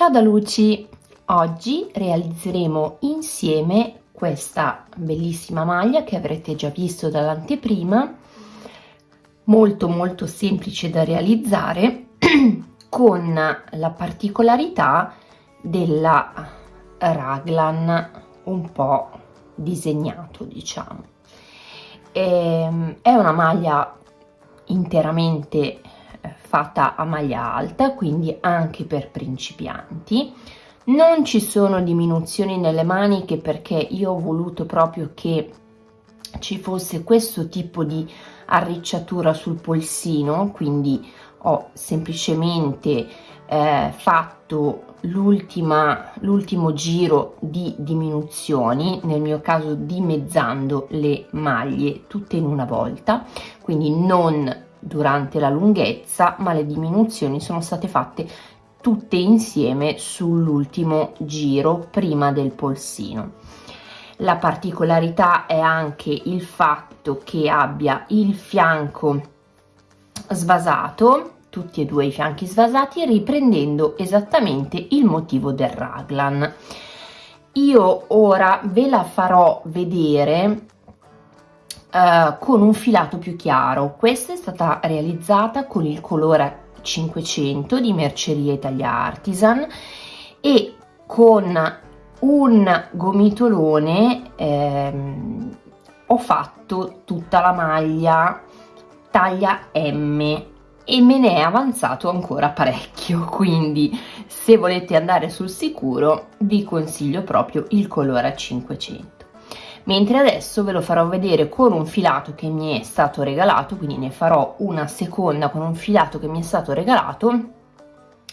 Ciao da Luci! Oggi realizzeremo insieme questa bellissima maglia che avrete già visto dall'anteprima, molto molto semplice da realizzare, con la particolarità della raglan un po' disegnato diciamo. Ehm, è una maglia interamente fatta a maglia alta, quindi anche per principianti. Non ci sono diminuzioni nelle maniche perché io ho voluto proprio che ci fosse questo tipo di arricciatura sul polsino, quindi ho semplicemente eh, fatto l'ultimo giro di diminuzioni, nel mio caso dimezzando le maglie tutte in una volta, quindi non durante la lunghezza ma le diminuzioni sono state fatte tutte insieme sull'ultimo giro prima del polsino. La particolarità è anche il fatto che abbia il fianco svasato tutti e due i fianchi svasati riprendendo esattamente il motivo del raglan. Io ora ve la farò vedere uh, con un filato più chiaro. Questa è stata realizzata con il colore 500 di Merceria Italia Artisan e con un gomitolone ehm, ho fatto tutta la maglia taglia M e me ne è avanzato ancora parecchio quindi se volete andare sul sicuro vi consiglio proprio il colore 500 mentre adesso ve lo farò vedere con un filato che mi è stato regalato quindi ne farò una seconda con un filato che mi è stato regalato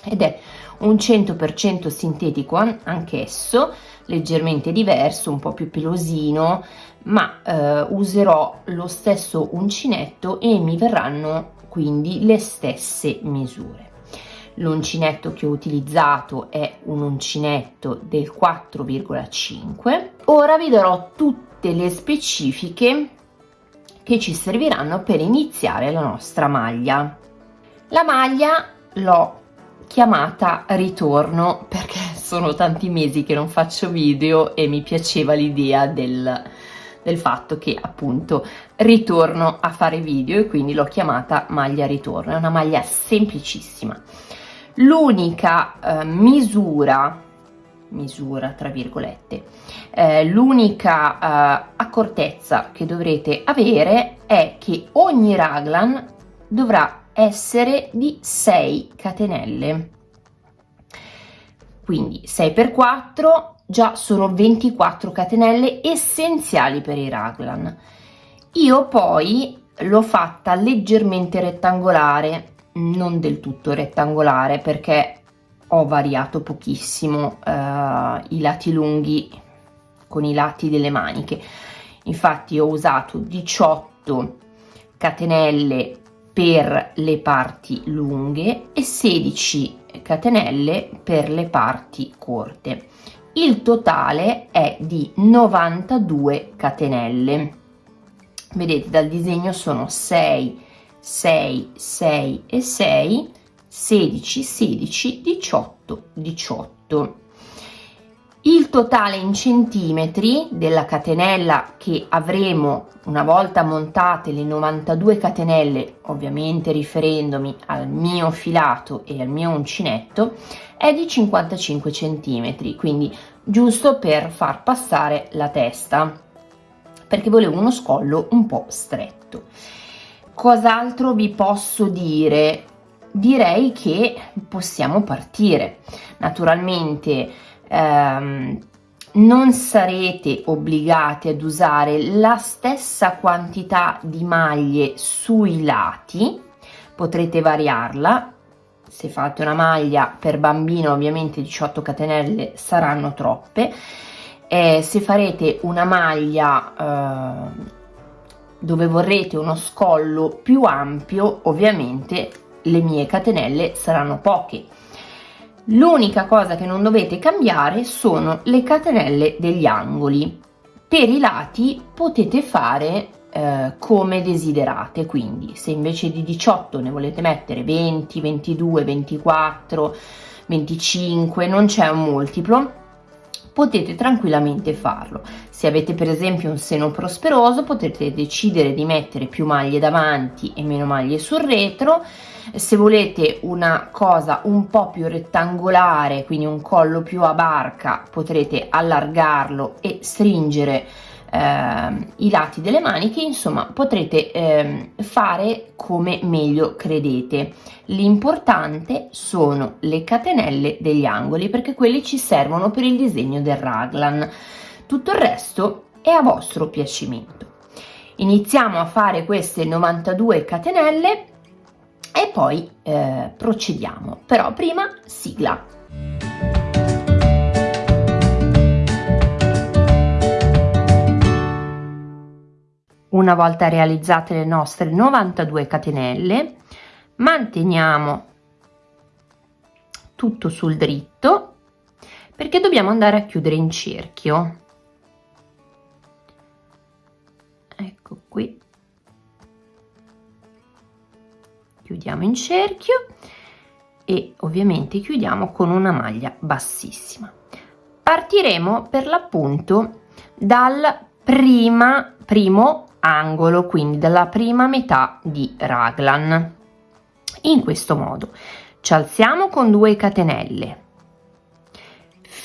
ed è un 100% sintetico anch'esso leggermente diverso un po' più pelosino ma eh, userò lo stesso uncinetto e mi verranno quindi le stesse misure l'uncinetto che ho utilizzato è un uncinetto del 4,5 ora vi darò tutte le specifiche che ci serviranno per iniziare la nostra maglia. La maglia l'ho chiamata ritorno perché sono tanti mesi che non faccio video e mi piaceva l'idea del, del fatto che appunto ritorno a fare video e quindi l'ho chiamata maglia ritorno. È una maglia semplicissima l'unica eh, misura misura tra virgolette eh, l'unica eh, accortezza che dovrete avere è che ogni raglan dovrà essere di 6 catenelle. Quindi 6 per 4 già sono 24 catenelle essenziali per i raglan. Io poi l'ho fatta leggermente rettangolare non del tutto rettangolare perché ho variato pochissimo eh, i lati lunghi con i lati delle maniche. Infatti ho usato 18 catenelle per le parti lunghe e 16 catenelle per le parti corte. Il totale è di 92 catenelle. Vedete dal disegno sono 6 6 6 e 6 16 16 18 18 il totale in centimetri della catenella che avremo una volta montate le 92 catenelle ovviamente riferendomi al mio filato e al mio uncinetto è di 55 centimetri quindi giusto per far passare la testa perché volevo uno scollo un po' stretto Cos'altro vi posso dire? Direi che possiamo partire. Naturalmente ehm, non sarete obbligati ad usare la stessa quantità di maglie sui lati, potrete variarla. Se fate una maglia per bambino ovviamente 18 catenelle saranno troppe, eh, se farete una maglia eh, dove vorrete uno scollo più ampio ovviamente le mie catenelle saranno poche. L'unica cosa che non dovete cambiare sono le catenelle degli angoli. Per i lati potete fare eh, come desiderate quindi se invece di 18 ne volete mettere 20 22 24 25 non c'è un multiplo potete tranquillamente farlo. Se avete per esempio un seno prosperoso potete decidere di mettere più maglie davanti e meno maglie sul retro. Se volete una cosa un po' più rettangolare quindi un collo più a barca potrete allargarlo e stringere eh, i lati delle maniche insomma potrete eh, fare come meglio credete. L'importante sono le catenelle degli angoli perché quelli ci servono per il disegno del raglan. Tutto il resto è a vostro piacimento. Iniziamo a fare queste 92 catenelle e poi eh, procediamo. Però prima sigla una volta realizzate le nostre 92 catenelle manteniamo tutto sul dritto perché dobbiamo andare a chiudere in cerchio. Ecco qui. Chiudiamo in cerchio e ovviamente chiudiamo con una maglia bassissima. Partiremo per l'appunto dal prima primo angolo quindi dalla prima metà di raglan. In questo modo ci alziamo con 2 catenelle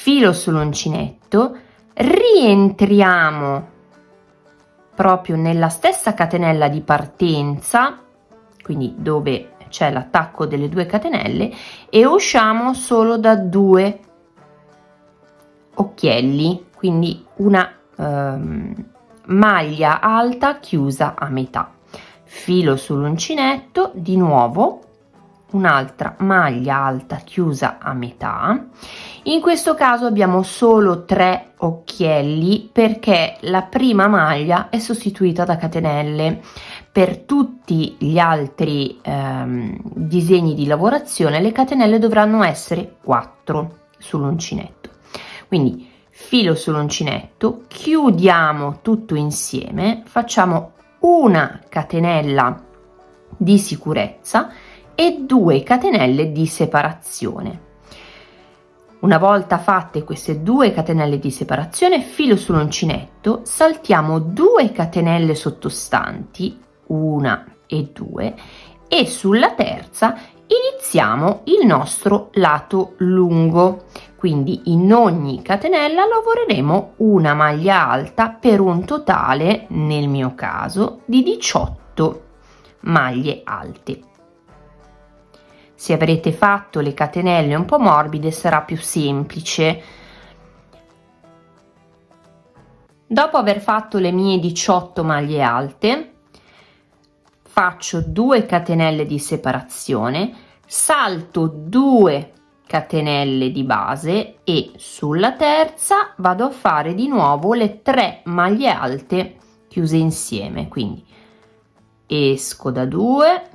filo sull'uncinetto rientriamo proprio nella stessa catenella di partenza quindi dove c'è l'attacco delle due catenelle e usciamo solo da due occhielli quindi una um, maglia alta chiusa a metà. Filo sull'uncinetto di nuovo un'altra maglia alta chiusa a metà. In questo caso abbiamo solo tre occhielli perché la prima maglia è sostituita da catenelle. Per tutti gli altri ehm, disegni di lavorazione le catenelle dovranno essere 4 sull'uncinetto. Quindi filo sull'uncinetto chiudiamo tutto insieme facciamo una catenella di sicurezza e due catenelle di separazione. Una volta fatte queste due catenelle di separazione filo sull'uncinetto saltiamo 2 catenelle sottostanti una e due e sulla terza iniziamo il nostro lato lungo. Quindi in ogni catenella lavoreremo una maglia alta per un totale nel mio caso di 18 maglie alte. Se avrete fatto le catenelle un po' morbide sarà più semplice. Dopo aver fatto le mie 18 maglie alte faccio 2 catenelle di separazione salto 2 catenelle di base e sulla terza vado a fare di nuovo le tre maglie alte chiuse insieme. Quindi esco da 2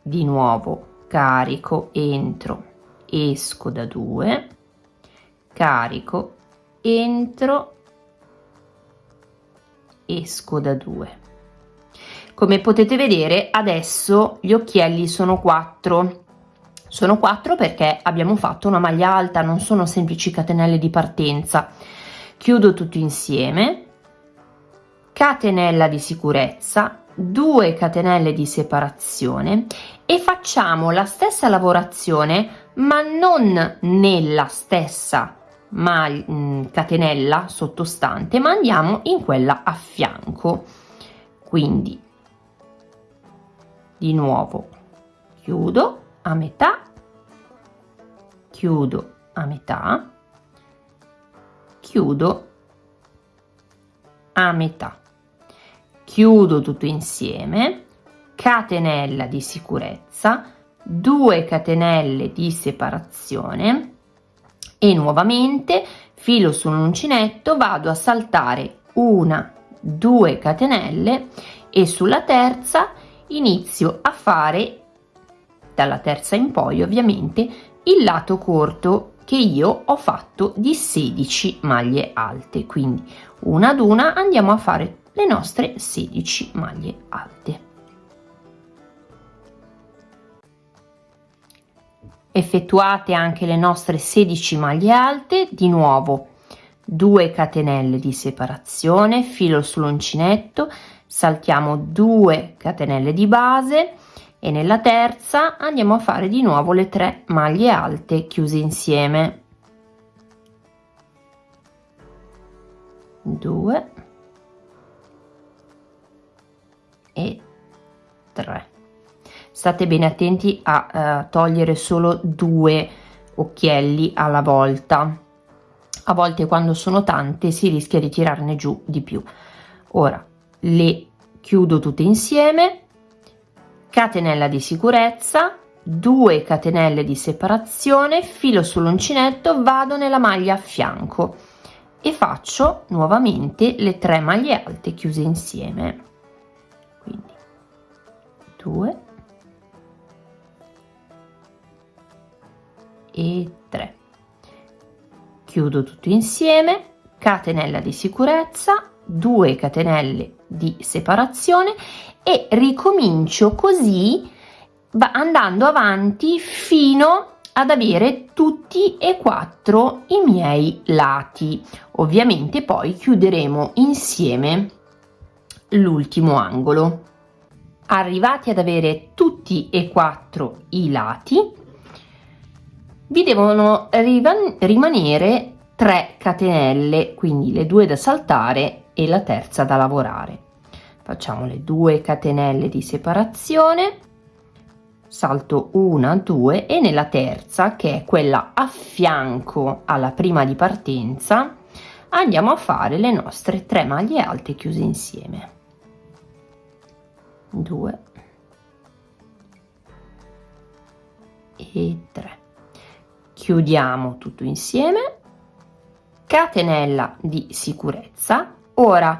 di nuovo carico entro esco da 2 carico entro esco da 2 come potete vedere adesso gli occhielli sono 4 sono 4 perché abbiamo fatto una maglia alta non sono semplici catenelle di partenza. Chiudo tutto insieme. Catenella di sicurezza 2 catenelle di separazione e facciamo la stessa lavorazione ma non nella stessa maglia, mm, catenella sottostante ma andiamo in quella a fianco. Quindi di nuovo chiudo a metà. Chiudo a metà. Chiudo a metà. Chiudo tutto insieme. Catenella di sicurezza. 2 catenelle di separazione. E nuovamente filo sull'uncinetto vado a saltare una due catenelle e sulla terza inizio a fare dalla terza in poi ovviamente il lato corto che io ho fatto di 16 maglie alte. Quindi una ad una andiamo a fare le nostre 16 maglie alte. Effettuate anche le nostre 16 maglie alte di nuovo 2 catenelle di separazione filo sull'uncinetto saltiamo 2 catenelle di base e nella terza andiamo a fare di nuovo le 3 maglie alte chiuse insieme. 2 e 3 state bene attenti a uh, togliere solo due occhielli alla volta. A volte quando sono tante si rischia di tirarne giù di più. Ora le chiudo tutte insieme catenella di sicurezza 2 catenelle di separazione filo sull'uncinetto vado nella maglia a fianco e faccio nuovamente le 3 maglie alte chiuse insieme. Quindi 2 e 3 chiudo tutto insieme catenella di sicurezza 2 catenelle di separazione e ricomincio così andando avanti fino ad avere tutti e quattro i miei lati. Ovviamente poi chiuderemo insieme l'ultimo angolo. Arrivati ad avere tutti e quattro i lati vi devono rimanere 3 catenelle quindi le due da saltare e la terza da lavorare facciamo le due catenelle di separazione. Salto una due e nella terza che è quella a fianco alla prima di partenza andiamo a fare le nostre 3 maglie alte chiuse insieme. 2 e 3 chiudiamo tutto insieme. Catenella di sicurezza. Ora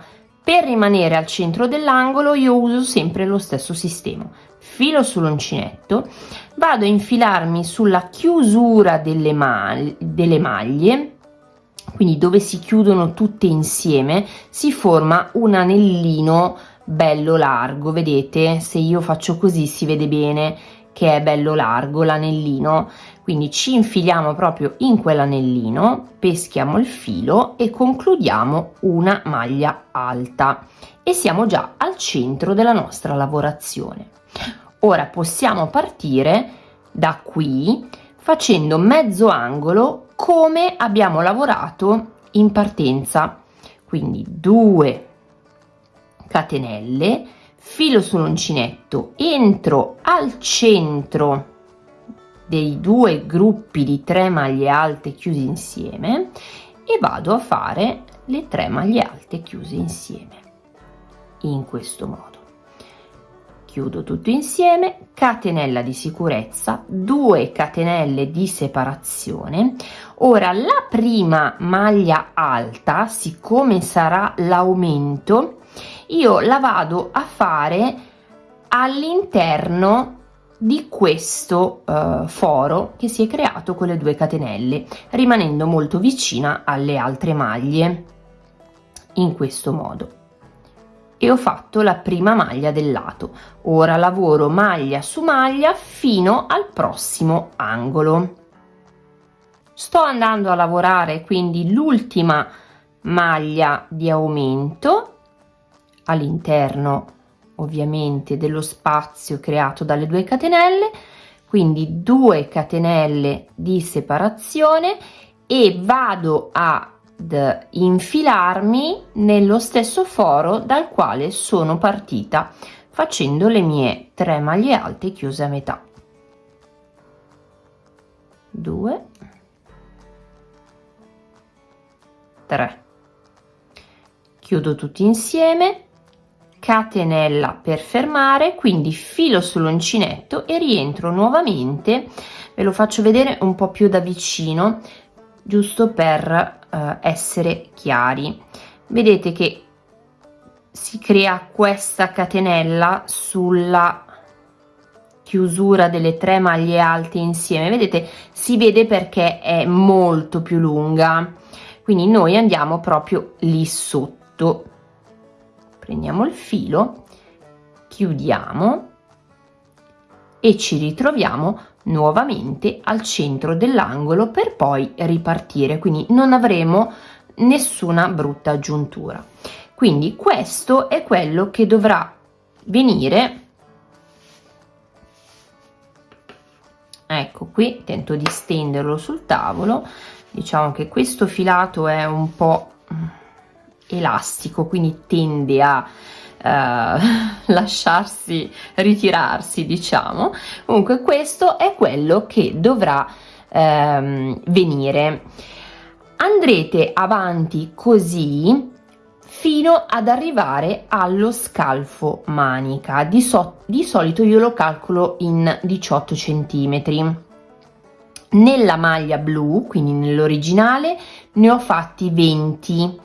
per rimanere al centro dell'angolo io uso sempre lo stesso sistema. Filo sull'uncinetto vado a infilarmi sulla chiusura delle, mag delle maglie quindi dove si chiudono tutte insieme si forma un anellino bello largo. Vedete? Se io faccio così si vede bene che è bello largo l'anellino quindi ci infiliamo proprio in quell'anellino peschiamo il filo e concludiamo una maglia alta. E siamo già al centro della nostra lavorazione. Ora possiamo partire da qui facendo mezzo angolo come abbiamo lavorato in partenza. Quindi 2 catenelle filo sull'uncinetto entro al centro dei due gruppi di 3 maglie alte chiusi insieme e vado a fare le 3 maglie alte chiuse insieme. In questo modo. Chiudo tutto insieme catenella di sicurezza 2 catenelle di separazione. Ora la prima maglia alta siccome sarà l'aumento io la vado a fare all'interno di questo uh, foro che si è creato con le due catenelle rimanendo molto vicina alle altre maglie in questo modo. E ho fatto la prima maglia del lato. Ora lavoro maglia su maglia fino al prossimo angolo. Sto andando a lavorare quindi l'ultima maglia di aumento all'interno ovviamente dello spazio creato dalle due catenelle. Quindi 2 catenelle di separazione e vado ad infilarmi nello stesso foro dal quale sono partita facendo le mie 3 maglie alte chiuse a metà. 2 3 chiudo tutti insieme catenella per fermare quindi filo sull'uncinetto e rientro nuovamente. Ve lo faccio vedere un po più da vicino giusto per eh, essere chiari. Vedete che si crea questa catenella sulla chiusura delle tre maglie alte insieme. Vedete si vede perché è molto più lunga. Quindi noi andiamo proprio lì sotto prendiamo il filo chiudiamo e ci ritroviamo nuovamente al centro dell'angolo per poi ripartire. Quindi non avremo nessuna brutta giuntura. Quindi questo è quello che dovrà venire. Ecco qui tento di stenderlo sul tavolo. Diciamo che questo filato è un po' elastico quindi tende a eh, lasciarsi ritirarsi diciamo. Comunque questo è quello che dovrà ehm, venire. Andrete avanti così fino ad arrivare allo scalfo manica. Di, so di solito io lo calcolo in 18 centimetri. Nella maglia blu quindi nell'originale ne ho fatti 20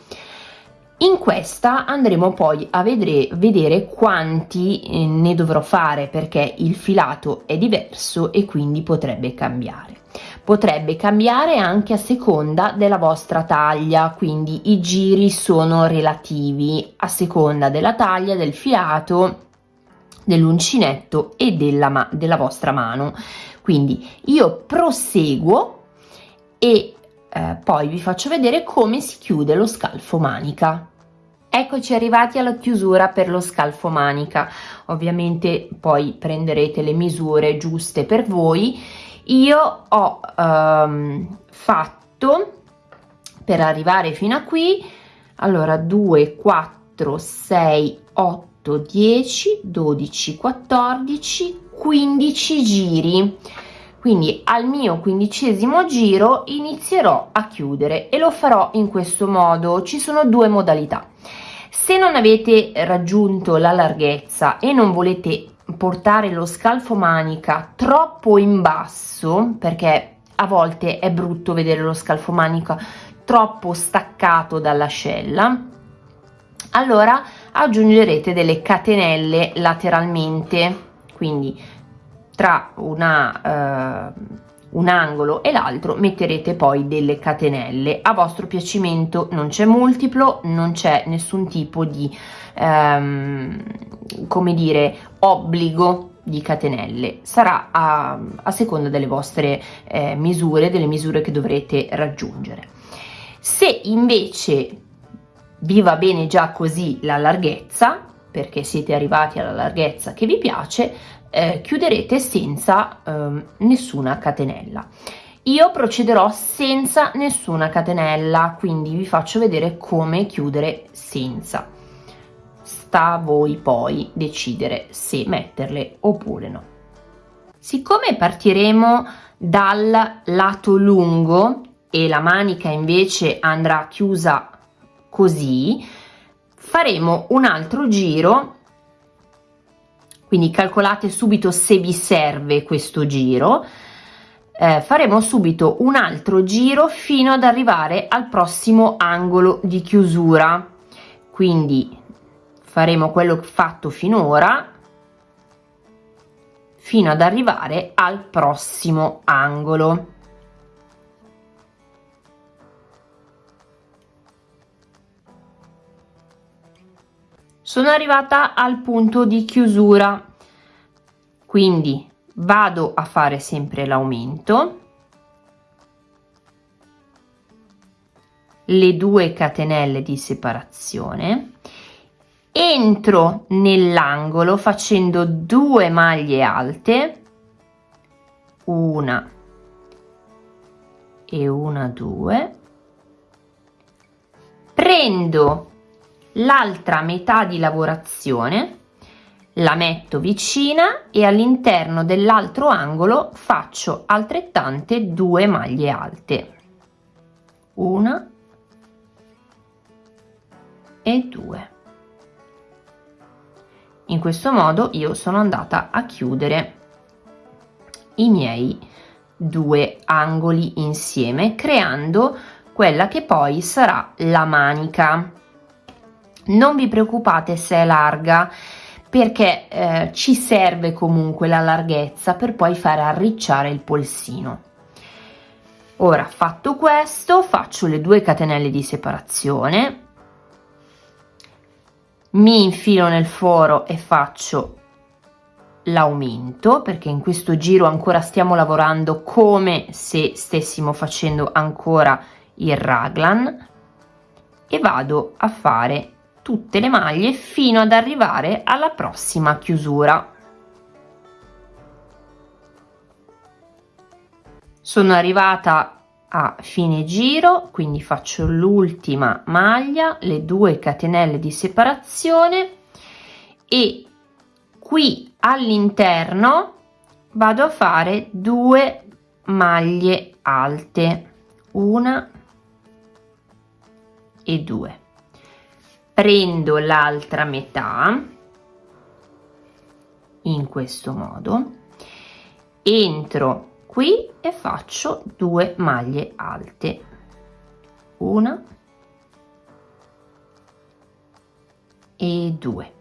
in questa andremo poi a vedere, vedere quanti eh, ne dovrò fare perché il filato è diverso e quindi potrebbe cambiare. Potrebbe cambiare anche a seconda della vostra taglia quindi i giri sono relativi a seconda della taglia del filato dell'uncinetto e della, della vostra mano. Quindi io proseguo e eh, poi vi faccio vedere come si chiude lo scalfo manica Eccoci arrivati alla chiusura per lo scalfo manica, ovviamente poi prenderete le misure giuste per voi. Io ho um, fatto per arrivare fino a qui, allora 2, 4, 6, 8, 10, 12, 14, 15 giri. Quindi al mio quindicesimo giro inizierò a chiudere e lo farò in questo modo. Ci sono due modalità se non avete raggiunto la larghezza e non volete portare lo scalfo manica troppo in basso perché a volte è brutto vedere lo scalfo manica troppo staccato dall'ascella allora aggiungerete delle catenelle lateralmente quindi tra una eh, un angolo e l'altro metterete poi delle catenelle. A vostro piacimento non c'è multiplo non c'è nessun tipo di ehm, come dire obbligo di catenelle. Sarà a, a seconda delle vostre eh, misure delle misure che dovrete raggiungere. Se invece vi va bene già così la larghezza perché siete arrivati alla larghezza che vi piace eh, chiuderete senza eh, nessuna catenella. Io procederò senza nessuna catenella quindi vi faccio vedere come chiudere senza. Sta a voi poi decidere se metterle oppure no. Siccome partiremo dal lato lungo e la manica invece andrà chiusa così faremo un altro giro quindi calcolate subito se vi serve questo giro. Eh, faremo subito un altro giro fino ad arrivare al prossimo angolo di chiusura. Quindi faremo quello fatto finora fino ad arrivare al prossimo angolo sono arrivata al punto di chiusura. Quindi vado a fare sempre l'aumento. Le due catenelle di separazione. Entro nell'angolo facendo due maglie alte. Una e una due. Prendo l'altra metà di lavorazione la metto vicina e all'interno dell'altro angolo faccio altrettante due maglie alte. Una e due. In questo modo io sono andata a chiudere i miei due angoli insieme creando quella che poi sarà la manica non vi preoccupate se è larga perché eh, ci serve comunque la larghezza per poi fare arricciare il polsino. Ora fatto questo faccio le due catenelle di separazione. Mi infilo nel foro e faccio l'aumento perché in questo giro ancora stiamo lavorando come se stessimo facendo ancora il raglan. E vado a fare tutte le maglie fino ad arrivare alla prossima chiusura. Sono arrivata a fine giro quindi faccio l'ultima maglia le due catenelle di separazione e qui all'interno vado a fare due maglie alte una e due prendo l'altra metà in questo modo entro qui e faccio due maglie alte. Una e due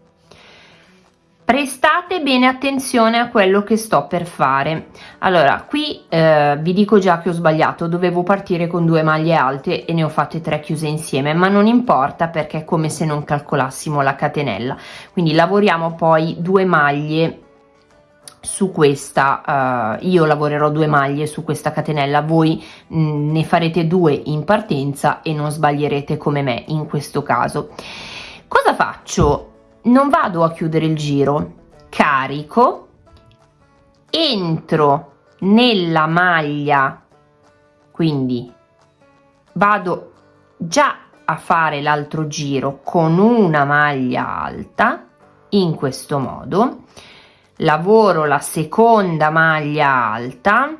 prestate bene attenzione a quello che sto per fare. Allora qui eh, vi dico già che ho sbagliato. Dovevo partire con due maglie alte e ne ho fatte tre chiuse insieme ma non importa perché è come se non calcolassimo la catenella. Quindi lavoriamo poi due maglie su questa uh, io lavorerò due maglie su questa catenella. Voi mh, mm, ne farete due in partenza e non sbaglierete come me in questo caso. Cosa faccio non vado a chiudere il giro. Carico entro nella maglia. Quindi vado già a fare l'altro giro con una maglia alta in questo modo. Lavoro la seconda maglia alta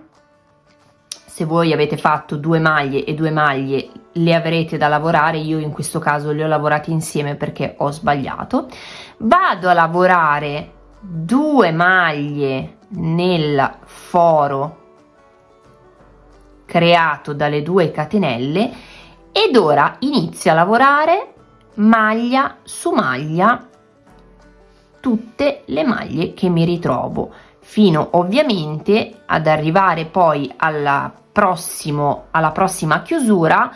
se voi avete fatto due maglie e due maglie le avrete da lavorare. Io in questo caso le ho lavorate insieme perché ho sbagliato. Vado a lavorare due maglie nel foro creato dalle due catenelle ed ora inizio a lavorare maglia su maglia tutte le maglie che mi ritrovo fino ovviamente ad arrivare poi alla, prossimo, alla prossima chiusura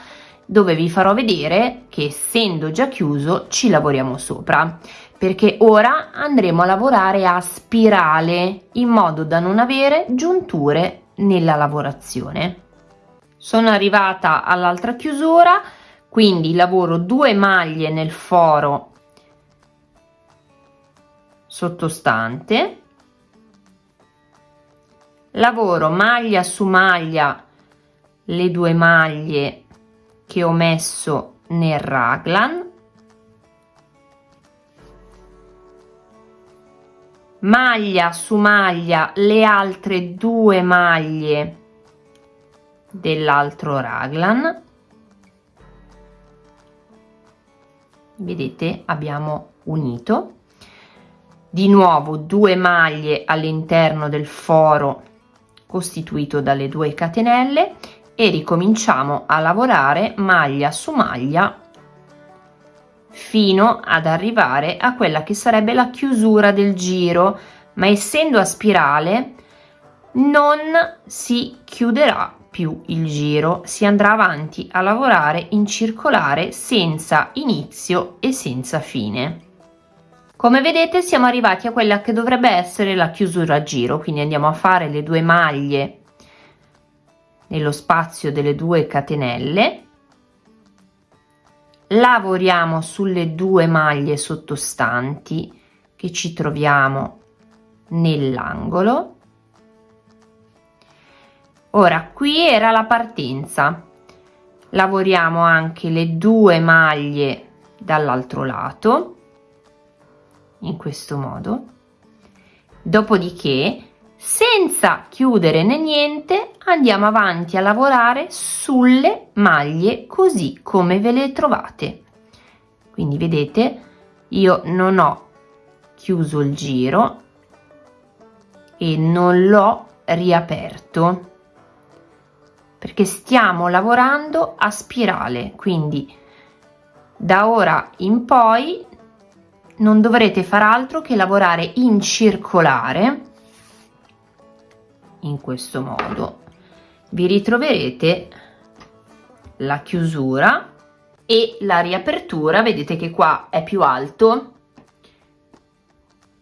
dove vi farò vedere che essendo già chiuso ci lavoriamo sopra. Perché ora andremo a lavorare a spirale in modo da non avere giunture nella lavorazione. Sono arrivata all'altra chiusura quindi lavoro due maglie nel foro sottostante. Lavoro maglia su maglia le due maglie che ho messo nel raglan. Maglia su maglia le altre due maglie dell'altro raglan. Vedete abbiamo unito. Di nuovo due maglie all'interno del foro costituito dalle due catenelle e ricominciamo a lavorare maglia su maglia fino ad arrivare a quella che sarebbe la chiusura del giro. Ma essendo a spirale non si chiuderà più il giro. Si andrà avanti a lavorare in circolare senza inizio e senza fine. Come vedete siamo arrivati a quella che dovrebbe essere la chiusura a giro. Quindi andiamo a fare le due maglie nello spazio delle due catenelle. Lavoriamo sulle due maglie sottostanti che ci troviamo nell'angolo. Ora qui era la partenza. Lavoriamo anche le due maglie dall'altro lato in questo modo. Dopodiché senza chiudere né niente andiamo avanti a lavorare sulle maglie così come ve le trovate. Quindi vedete io non ho chiuso il giro e non l'ho riaperto perché stiamo lavorando a spirale. Quindi da ora in poi non dovrete far altro che lavorare in circolare in questo modo. Vi ritroverete la chiusura e la riapertura. Vedete che qua è più alto.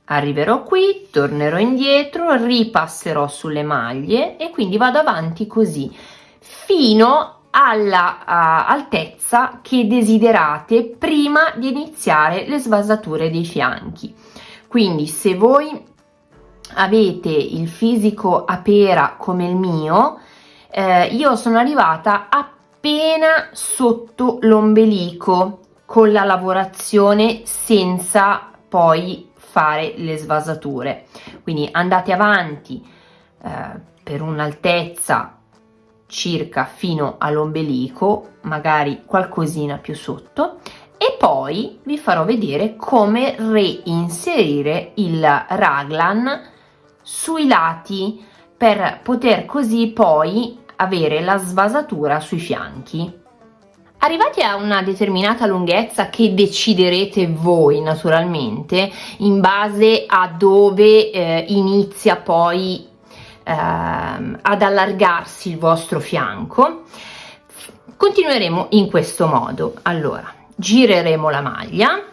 Arriverò qui tornerò indietro ripasserò sulle maglie e quindi vado avanti così fino alla uh, altezza che desiderate prima di iniziare le svasature dei fianchi. Quindi se voi avete il fisico a pera come il mio eh, io sono arrivata appena sotto l'ombelico con la lavorazione senza poi fare le svasature. Quindi andate avanti eh, per un'altezza circa fino all'ombelico magari qualcosina più sotto e poi vi farò vedere come reinserire il raglan sui lati per poter così poi avere la svasatura sui fianchi Arrivati a una determinata lunghezza che deciderete voi naturalmente in base a dove eh, inizia poi eh, ad allargarsi il vostro fianco, continueremo in questo modo. Allora, gireremo la maglia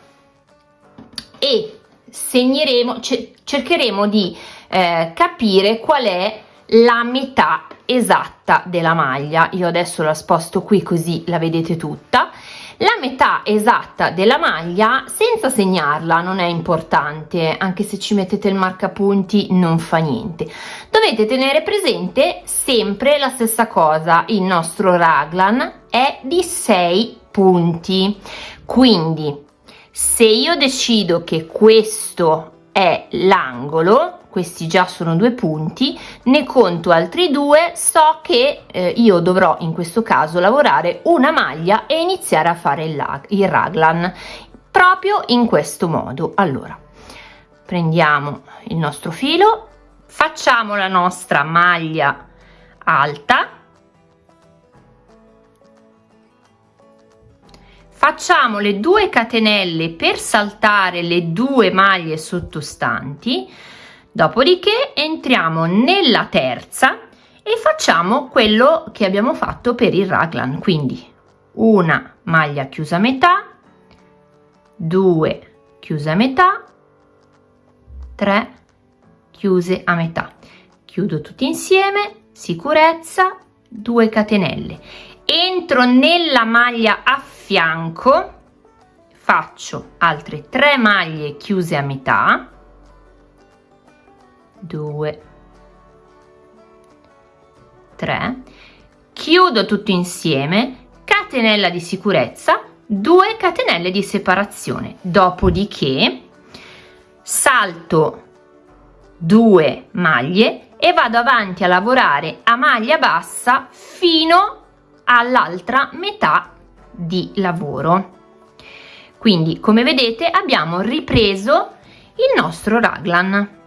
e segneremo, cercheremo di eh, capire qual è la metà esatta della maglia. Io adesso la sposto qui così la vedete tutta. La metà esatta della maglia senza segnarla non è importante. Anche se ci mettete il marcapunti non fa niente. Dovete tenere presente sempre la stessa cosa. Il nostro raglan è di 6 punti. Quindi se io decido che questo è l'angolo questi già sono due punti ne conto altri due so che eh, io dovrò in questo caso lavorare una maglia e iniziare a fare il, il raglan proprio in questo modo. Allora prendiamo il nostro filo facciamo la nostra maglia alta facciamo le due catenelle per saltare le due maglie sottostanti dopodiché entriamo nella terza e facciamo quello che abbiamo fatto per il raglan quindi una maglia chiusa a metà due chiuse a metà 3 chiuse a metà. Chiudo tutti insieme sicurezza 2 catenelle. Entro nella maglia a fianco faccio altre 3 maglie chiuse a metà 2 3 chiudo tutto insieme. Catenella di sicurezza 2 catenelle di separazione. Dopodiché salto 2 maglie e vado avanti a lavorare a maglia bassa fino all'altra metà di lavoro. Quindi come vedete abbiamo ripreso il nostro raglan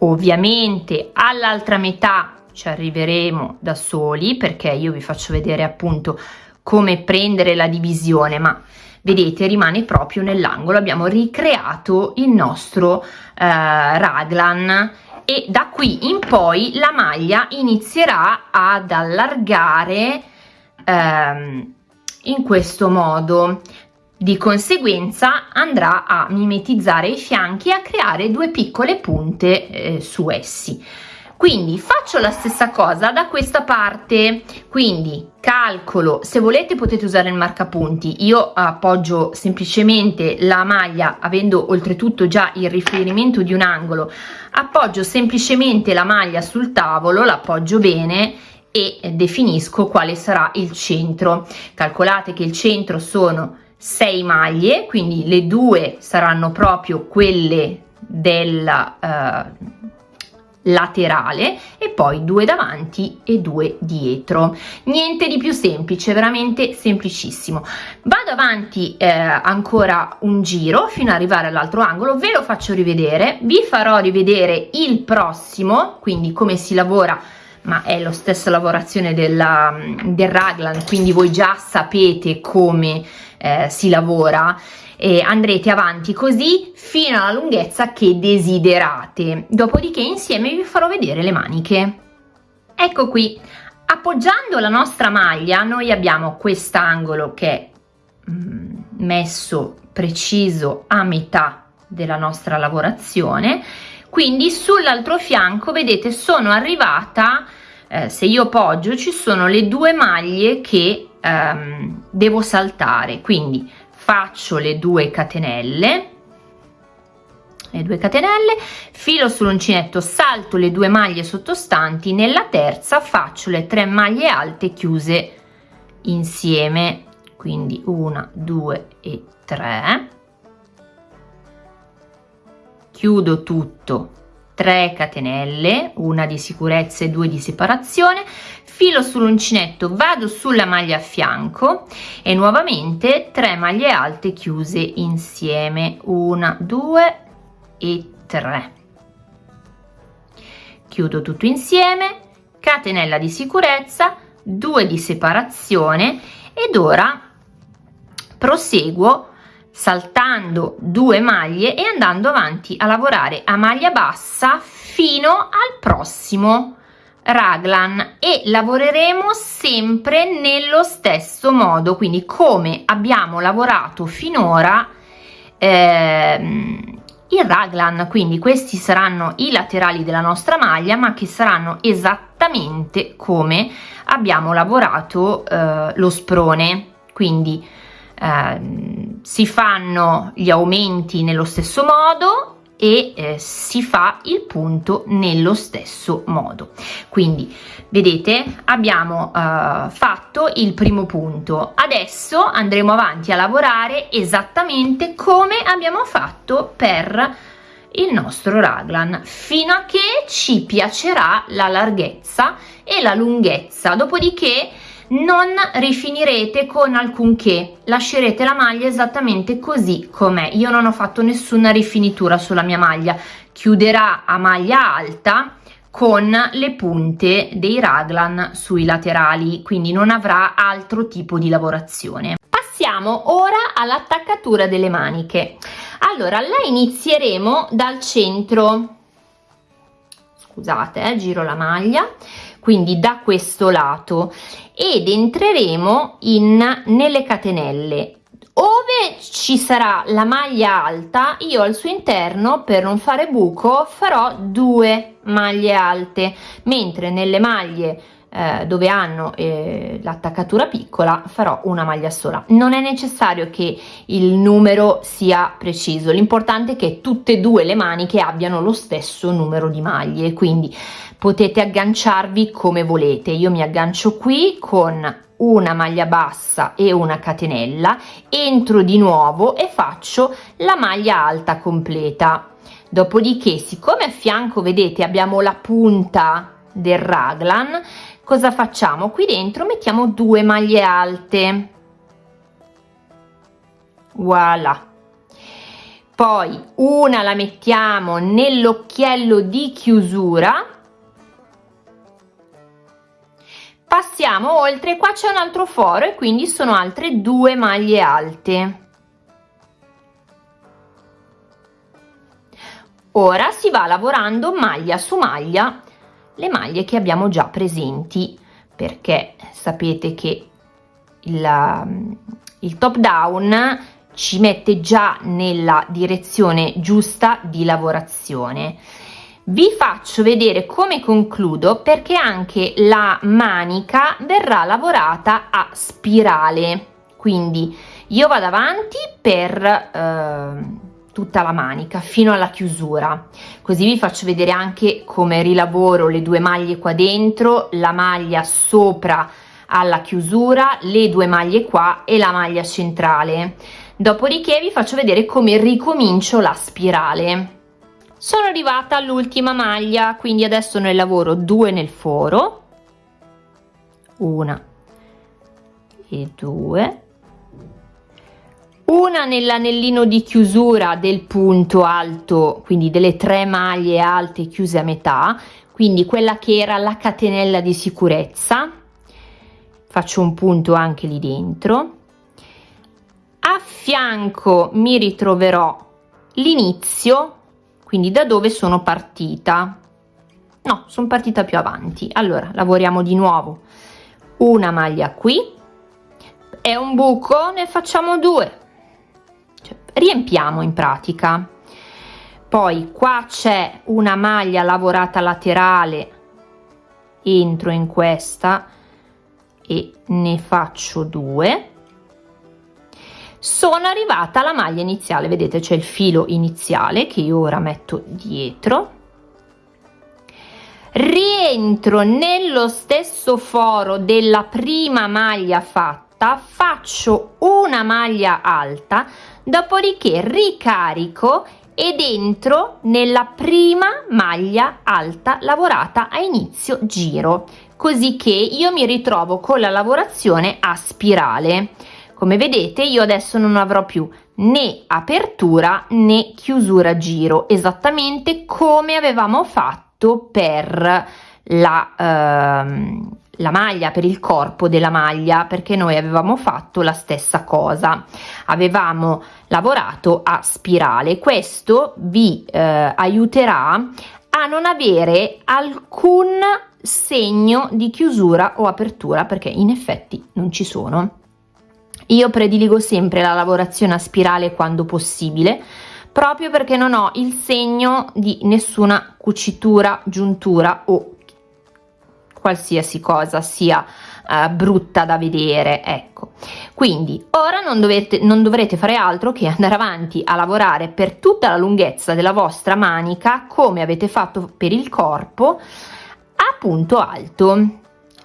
ovviamente all'altra metà ci arriveremo da soli perché io vi faccio vedere appunto come prendere la divisione ma vedete rimane proprio nell'angolo. Abbiamo ricreato il nostro eh, raglan e da qui in poi la maglia inizierà ad allargare ehm, in questo modo di conseguenza andrà a mimetizzare i fianchi e a creare due piccole punte eh, su essi. Quindi faccio la stessa cosa da questa parte. Quindi calcolo se volete potete usare il marcapunti. Io appoggio semplicemente la maglia avendo oltretutto già il riferimento di un angolo. Appoggio semplicemente la maglia sul tavolo l'appoggio bene e definisco quale sarà il centro. Calcolate che il centro sono 6 maglie quindi le due saranno proprio quelle della uh, laterale e poi due davanti e due dietro. Niente di più semplice veramente semplicissimo. Vado avanti eh, ancora un giro fino ad arrivare all'altro angolo. Ve lo faccio rivedere. Vi farò rivedere il prossimo quindi come si lavora ma è la stessa lavorazione della, del raglan quindi voi già sapete come eh, si lavora e andrete avanti così fino alla lunghezza che desiderate. Dopodiché insieme vi farò vedere le maniche. Ecco qui. Appoggiando la nostra maglia noi abbiamo quest'angolo che è mm, messo preciso a metà della nostra lavorazione quindi sull'altro fianco vedete sono arrivata eh, se io poggio ci sono le due maglie che ehm, devo saltare. Quindi faccio le due catenelle le due catenelle filo sull'uncinetto salto le due maglie sottostanti nella terza faccio le tre maglie alte chiuse insieme. Quindi una due e tre chiudo tutto. 3 catenelle una di sicurezza e due di separazione. Filo sull'uncinetto vado sulla maglia a fianco e nuovamente 3 maglie alte chiuse insieme. Una due e 3 chiudo tutto insieme. Catenella di sicurezza 2 di separazione ed ora proseguo saltando due maglie e andando avanti a lavorare a maglia bassa fino al prossimo raglan. E lavoreremo sempre nello stesso modo. Quindi come abbiamo lavorato finora ehm, il raglan. Quindi questi saranno i laterali della nostra maglia ma che saranno esattamente come abbiamo lavorato eh, lo sprone. Quindi eh, si fanno gli aumenti nello stesso modo e eh, si fa il punto nello stesso modo. Quindi vedete abbiamo eh, fatto il primo punto. Adesso andremo avanti a lavorare esattamente come abbiamo fatto per il nostro raglan fino a che ci piacerà la larghezza e la lunghezza. Dopodiché non rifinirete con alcunché. Lascerete la maglia esattamente così com'è. Io non ho fatto nessuna rifinitura sulla mia maglia. Chiuderà a maglia alta con le punte dei raglan sui laterali quindi non avrà altro tipo di lavorazione. Passiamo ora all'attaccatura delle maniche. Allora la inizieremo dal centro. Scusate eh, giro la maglia quindi da questo lato ed entreremo in nelle catenelle. Ove ci sarà la maglia alta io al suo interno per non fare buco farò due maglie alte mentre nelle maglie eh, dove hanno eh, l'attaccatura piccola farò una maglia sola. Non è necessario che il numero sia preciso l'importante è che tutte e due le maniche abbiano lo stesso numero di maglie quindi potete agganciarvi come volete. Io mi aggancio qui con una maglia bassa e una catenella entro di nuovo e faccio la maglia alta completa. Dopodiché siccome a fianco vedete abbiamo la punta del raglan cosa facciamo? Qui dentro mettiamo due maglie alte. Voilà. Poi una la mettiamo nell'occhiello di chiusura. Passiamo oltre qua c'è un altro foro e quindi sono altre due maglie alte. Ora si va lavorando maglia su maglia le maglie che abbiamo già presenti perché sapete che il, il top down ci mette già nella direzione giusta di lavorazione. Vi faccio vedere come concludo perché anche la manica verrà lavorata a spirale. Quindi io vado avanti per eh, tutta la manica fino alla chiusura. Così vi faccio vedere anche come rilavoro le due maglie qua dentro la maglia sopra alla chiusura le due maglie qua e la maglia centrale. Dopodiché vi faccio vedere come ricomincio la spirale. Sono arrivata all'ultima maglia quindi adesso ne lavoro due nel foro una e due una nell'anellino di chiusura del punto alto quindi delle tre maglie alte chiuse a metà quindi quella che era la catenella di sicurezza. Faccio un punto anche lì dentro. A fianco mi ritroverò l'inizio quindi da dove sono partita. No sono partita più avanti. Allora lavoriamo di nuovo. Una maglia qui. È un buco ne facciamo due riempiamo in pratica. Poi qua c'è una maglia lavorata laterale entro in questa e ne faccio due. Sono arrivata alla maglia iniziale vedete c'è il filo iniziale che io ora metto dietro. Rientro nello stesso foro della prima maglia fatta faccio una maglia alta dopodiché ricarico ed entro nella prima maglia alta lavorata a inizio giro così che io mi ritrovo con la lavorazione a spirale. Come vedete io adesso non avrò più né apertura né chiusura giro esattamente come avevamo fatto per la, ehm, la maglia per il corpo della maglia perché noi avevamo fatto la stessa cosa. Avevamo lavorato a spirale. Questo vi eh, aiuterà a non avere alcun segno di chiusura o apertura perché in effetti non ci sono. Io prediligo sempre la lavorazione a spirale quando possibile, proprio perché non ho il segno di nessuna cucitura, giuntura o qualsiasi cosa sia uh, brutta da vedere ecco. Quindi ora non dovete non dovrete fare altro che andare avanti a lavorare per tutta la lunghezza della vostra manica come avete fatto per il corpo a punto alto.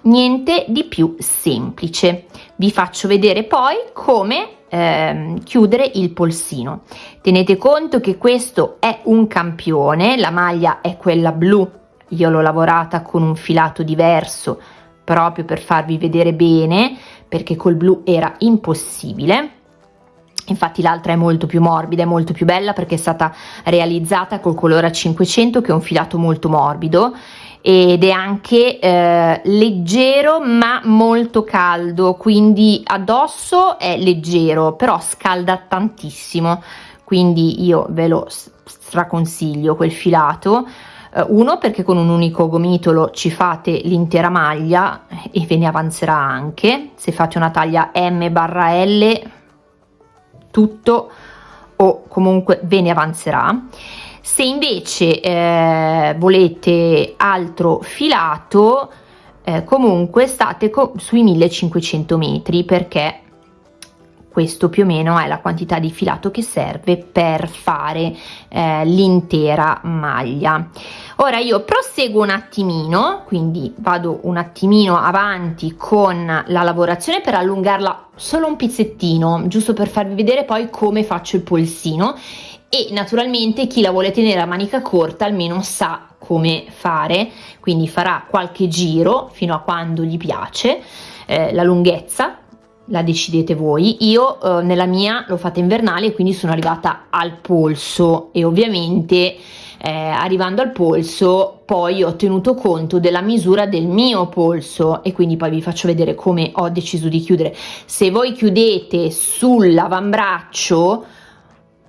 Niente di più semplice. Vi faccio vedere poi come ehm, chiudere il polsino. Tenete conto che questo è un campione la maglia è quella blu io l'ho lavorata con un filato diverso proprio per farvi vedere bene perché col blu era impossibile. Infatti l'altra è molto più morbida e molto più bella perché è stata realizzata col colore a 500 che è un filato molto morbido ed è anche eh, leggero ma molto caldo quindi addosso è leggero però scalda tantissimo. Quindi io ve lo straconsiglio quel filato eh, uno perché con un unico gomitolo ci fate l'intera maglia e ve ne avanzerà anche. Se fate una taglia M barra L tutto o comunque ve ne avanzerà. Se invece eh, volete altro filato eh, comunque state co sui 1500 metri perché questo più o meno è la quantità di filato che serve per fare eh, l'intera maglia ora io proseguo un attimino quindi vado un attimino avanti con la lavorazione per allungarla solo un pizzettino giusto per farvi vedere poi come faccio il polsino. E naturalmente chi la vuole tenere a manica corta almeno sa come fare quindi farà qualche giro fino a quando gli piace. Eh, la lunghezza la decidete voi. Io eh, nella mia l'ho fatta invernale quindi sono arrivata al polso e ovviamente eh, arrivando al polso poi ho tenuto conto della misura del mio polso e quindi poi vi faccio vedere come ho deciso di chiudere. Se voi chiudete sull'avambraccio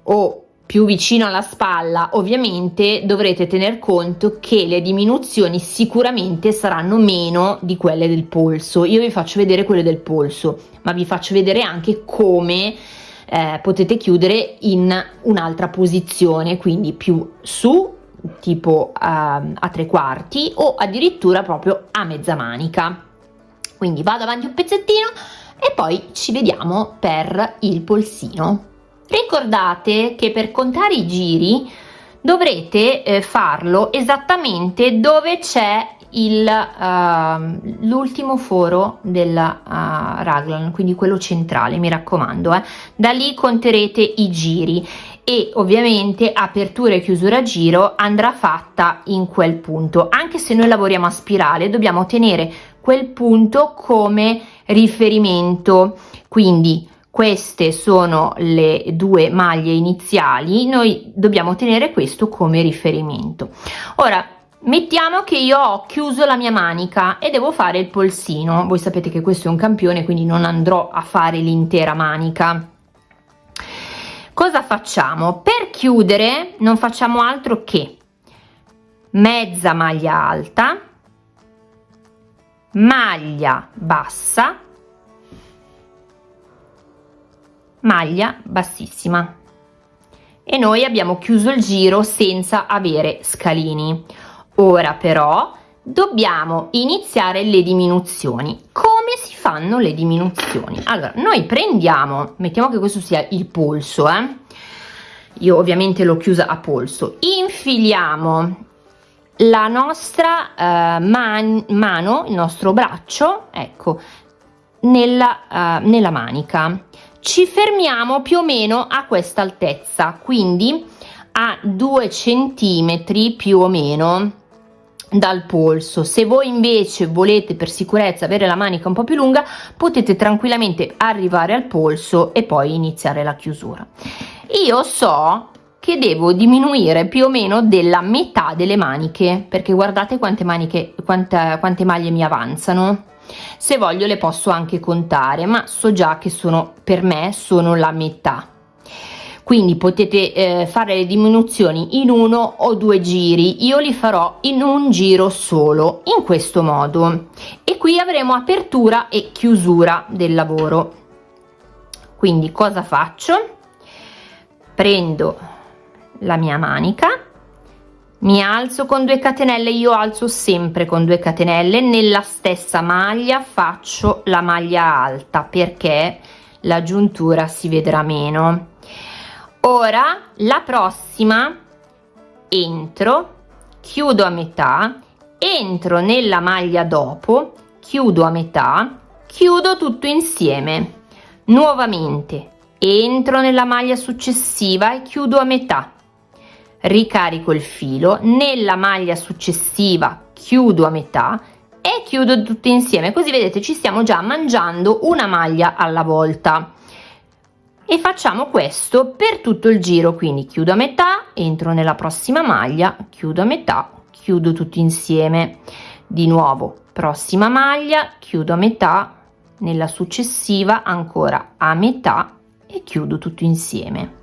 o più vicino alla spalla ovviamente dovrete tener conto che le diminuzioni sicuramente saranno meno di quelle del polso. Io vi faccio vedere quelle del polso ma vi faccio vedere anche come eh, potete chiudere in un'altra posizione quindi più su tipo uh, a tre quarti o addirittura proprio a mezza manica. Quindi vado avanti un pezzettino e poi ci vediamo per il polsino. Ricordate che per contare i giri dovrete eh, farlo esattamente dove c'è uh, l'ultimo foro della uh, raglan, quindi quello centrale, mi raccomando. Eh. Da lì conterete i giri e ovviamente apertura e chiusura giro andrà fatta in quel punto. Anche se noi lavoriamo a spirale dobbiamo tenere quel punto come riferimento, quindi queste sono le due maglie iniziali. Noi dobbiamo tenere questo come riferimento. Ora mettiamo che io ho chiuso la mia manica e devo fare il polsino. Voi sapete che questo è un campione quindi non andrò a fare l'intera manica. Cosa facciamo? Per chiudere non facciamo altro che mezza maglia alta maglia bassa maglia bassissima. E noi abbiamo chiuso il giro senza avere scalini. Ora però dobbiamo iniziare le diminuzioni. Come si fanno le diminuzioni? Allora noi prendiamo mettiamo che questo sia il polso eh? io ovviamente l'ho chiusa a polso. Infiliamo la nostra uh, man mano il nostro braccio ecco nella, uh, nella manica ci fermiamo più o meno a questa altezza quindi a due centimetri più o meno dal polso. Se voi invece volete per sicurezza avere la manica un po più lunga potete tranquillamente arrivare al polso e poi iniziare la chiusura. Io so che devo diminuire più o meno della metà delle maniche perché guardate quante maniche quante, quante maglie mi avanzano se voglio le posso anche contare ma so già che sono per me sono la metà. Quindi potete eh, fare le diminuzioni in uno o due giri. Io li farò in un giro solo in questo modo. E qui avremo apertura e chiusura del lavoro. Quindi cosa faccio? Prendo la mia manica mi alzo con due catenelle io alzo sempre con due catenelle nella stessa maglia faccio la maglia alta perché la giuntura si vedrà meno. Ora la prossima entro chiudo a metà entro nella maglia dopo chiudo a metà chiudo tutto insieme. Nuovamente entro nella maglia successiva e chiudo a metà ricarico il filo nella maglia successiva chiudo a metà e chiudo tutto insieme. Così vedete ci stiamo già mangiando una maglia alla volta. E facciamo questo per tutto il giro. Quindi chiudo a metà entro nella prossima maglia chiudo a metà chiudo tutto insieme. Di nuovo prossima maglia chiudo a metà nella successiva ancora a metà e chiudo tutto insieme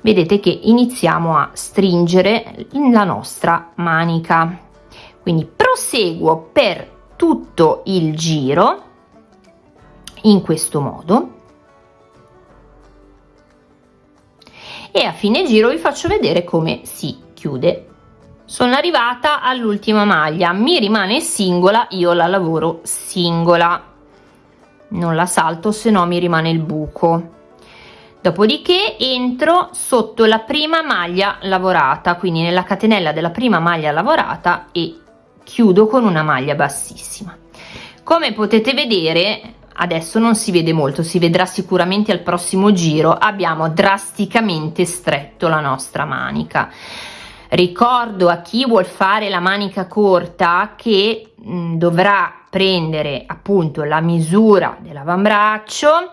vedete che iniziamo a stringere la nostra manica. Quindi proseguo per tutto il giro in questo modo. E a fine giro vi faccio vedere come si chiude. Sono arrivata all'ultima maglia. Mi rimane singola io la lavoro singola. Non la salto se no mi rimane il buco dopodiché entro sotto la prima maglia lavorata quindi nella catenella della prima maglia lavorata e chiudo con una maglia bassissima. Come potete vedere adesso non si vede molto si vedrà sicuramente al prossimo giro abbiamo drasticamente stretto la nostra manica. Ricordo a chi vuol fare la manica corta che mh, dovrà prendere appunto la misura dell'avambraccio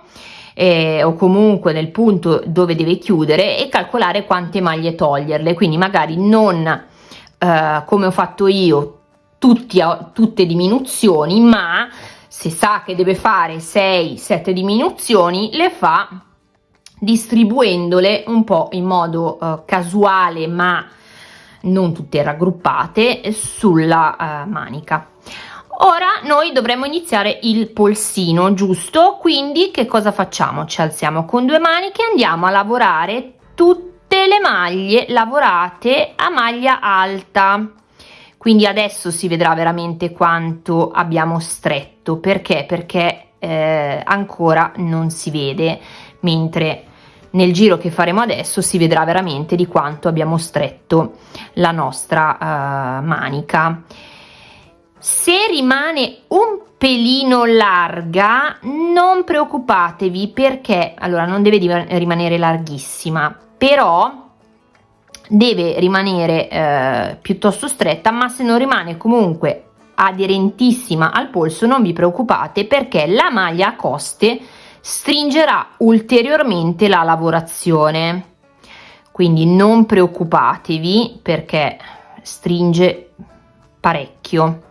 eh, o comunque nel punto dove deve chiudere e calcolare quante maglie toglierle. Quindi magari non eh, come ho fatto io tutti tutte diminuzioni ma se sa che deve fare 6 7 diminuzioni le fa distribuendole un po in modo uh, casuale ma non tutte raggruppate sulla uh, manica ora noi dovremo iniziare il polsino giusto? Quindi che cosa facciamo? Ci alziamo con due maniche andiamo a lavorare tutte le maglie lavorate a maglia alta. Quindi adesso si vedrà veramente quanto abbiamo stretto. Perché? Perché eh, ancora non si vede. Mentre nel giro che faremo adesso si vedrà veramente di quanto abbiamo stretto la nostra uh, manica se rimane un pelino larga non preoccupatevi perché allora non deve rimanere larghissima però deve rimanere eh, piuttosto stretta ma se non rimane comunque aderentissima al polso non vi preoccupate perché la maglia a coste stringerà ulteriormente la lavorazione. Quindi non preoccupatevi perché stringe parecchio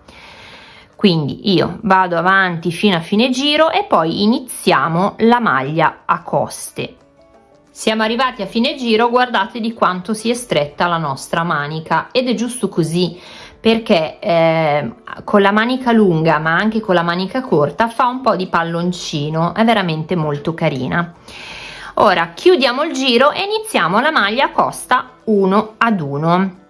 quindi io vado avanti fino a fine giro e poi iniziamo la maglia a coste. Siamo arrivati a fine giro guardate di quanto si è stretta la nostra manica ed è giusto così perché eh, con la manica lunga ma anche con la manica corta fa un po di palloncino è veramente molto carina. Ora chiudiamo il giro e iniziamo la maglia a costa 1 ad 1